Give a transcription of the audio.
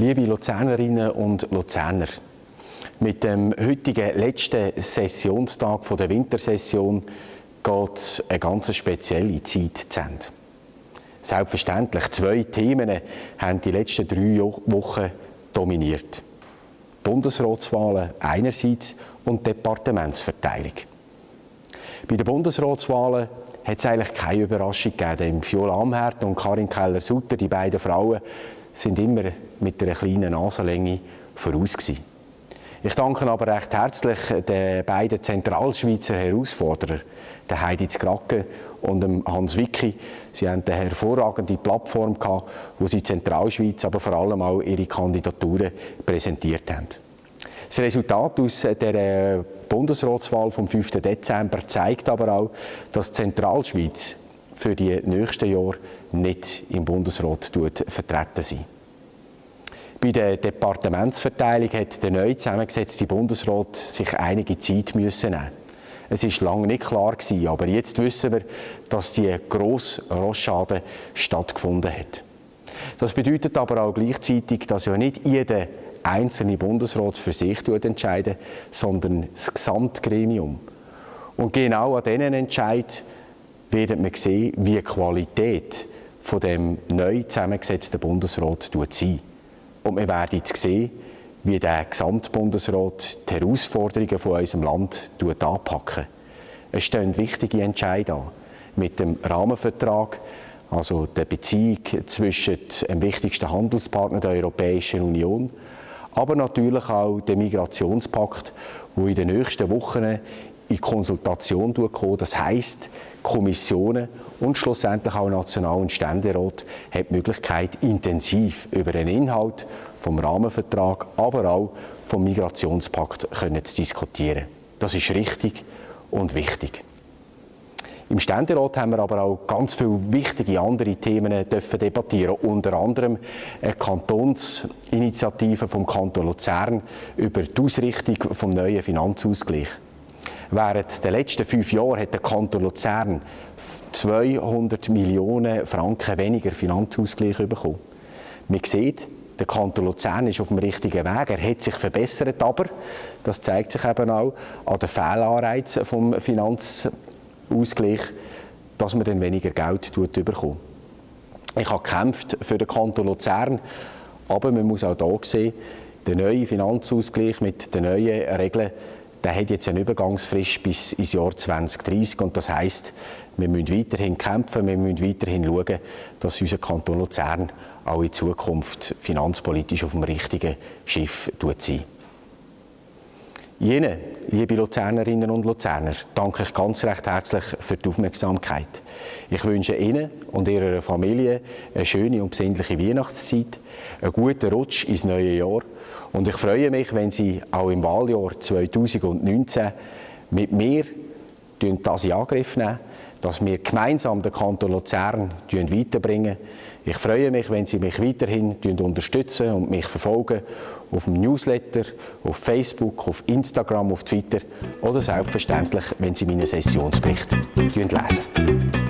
Liebe Luzernerinnen und Luzerner, mit dem heutigen letzten Sessionstag der Wintersession geht eine ganz spezielle Zeit zu Ende. Selbstverständlich, zwei Themen haben die letzten drei Wochen dominiert. Bundesratswahlen einerseits und Departementsverteilung. Bei den Bundesratswahlen hat es eigentlich keine Überraschung gegeben. Viola Amherd und Karin Keller-Sutter, die beiden Frauen, sind immer mit einer kleinen Nasenlänge voraus gewesen. Ich danke aber recht herzlich den beiden Zentralschweizer Herausforderern, der Heidi Zgracke und dem Hans Wicki. Sie haben eine hervorragende Plattform gehabt, wo sie Zentralschweiz, aber vor allem auch ihre Kandidaturen präsentiert haben. Das Resultat aus der Bundesratswahl vom 5. Dezember zeigt aber auch, dass Zentralschweiz für die nächsten Jahre nicht im Bundesrat vertreten sein. Bei der Departementsverteilung hat der neu zusammengesetzte Bundesrat sich einige Zeit müssen nehmen. Es ist lange nicht klar gewesen, aber jetzt wissen wir, dass die grosse Rosschaden stattgefunden hat. Das bedeutet aber auch gleichzeitig, dass ja nicht jeder einzelne Bundesrat für sich entscheidet, sondern das Gesamtgremium. Und genau an diesen Entscheid werden wir sehen, wie die Qualität von dem neu zusammengesetzten Bundesrat sein und wir werden sehen, wie der Gesamtbundesrat die Herausforderungen von unserem Land anpacken. Es stehen wichtige Entscheidungen an. Mit dem Rahmenvertrag, also der Beziehung zwischen dem wichtigsten Handelspartner der Europäischen Union, aber natürlich auch der Migrationspakt, wo in den nächsten Wochen in Konsultation kommen. Das heißt, Kommissionen und schlussendlich auch National- und Ständerat haben die Möglichkeit, intensiv über den Inhalt vom Rahmenvertrag, aber auch vom Migrationspakt können zu diskutieren. Das ist richtig und wichtig. Im Ständerat haben wir aber auch ganz viele wichtige andere Themen dürfen debattieren. Unter anderem eine Kantonsinitiative vom Kanton Luzern über die Ausrichtung vom neuen Finanzausgleich. Während der letzten fünf Jahre hat der Kanton Luzern 200 Millionen Franken weniger Finanzausgleich bekommen. Man sieht, der Kanton Luzern ist auf dem richtigen Weg. Er hat sich verbessert, aber das zeigt sich eben auch an den Fehlanreizen vom Finanzausgleich, dass man dann weniger Geld bekommt. Ich habe gekämpft für den Kanton Luzern, aber man muss auch hier sehen, der neue Finanzausgleich mit den neuen Regeln der hat jetzt eine Übergangsfrist bis ins Jahr 2030 und das heißt, wir müssen weiterhin kämpfen, wir müssen weiterhin schauen, dass unser Kanton Luzern auch in Zukunft finanzpolitisch auf dem richtigen Schiff sein. Ihnen, liebe Luzernerinnen und Luzerner, danke ich ganz recht herzlich für die Aufmerksamkeit. Ich wünsche Ihnen und Ihrer Familie eine schöne und besinnliche Weihnachtszeit, einen guten Rutsch ins neue Jahr und ich freue mich, wenn Sie auch im Wahljahr 2019 mit mir das in Angriff nehmen, dass wir gemeinsam den Kanton Luzern weiterbringen. Ich freue mich, wenn Sie mich weiterhin unterstützen und mich verfolgen auf dem Newsletter, auf Facebook, auf Instagram, auf Twitter oder selbstverständlich, wenn Sie meinen Sessionsbericht lesen.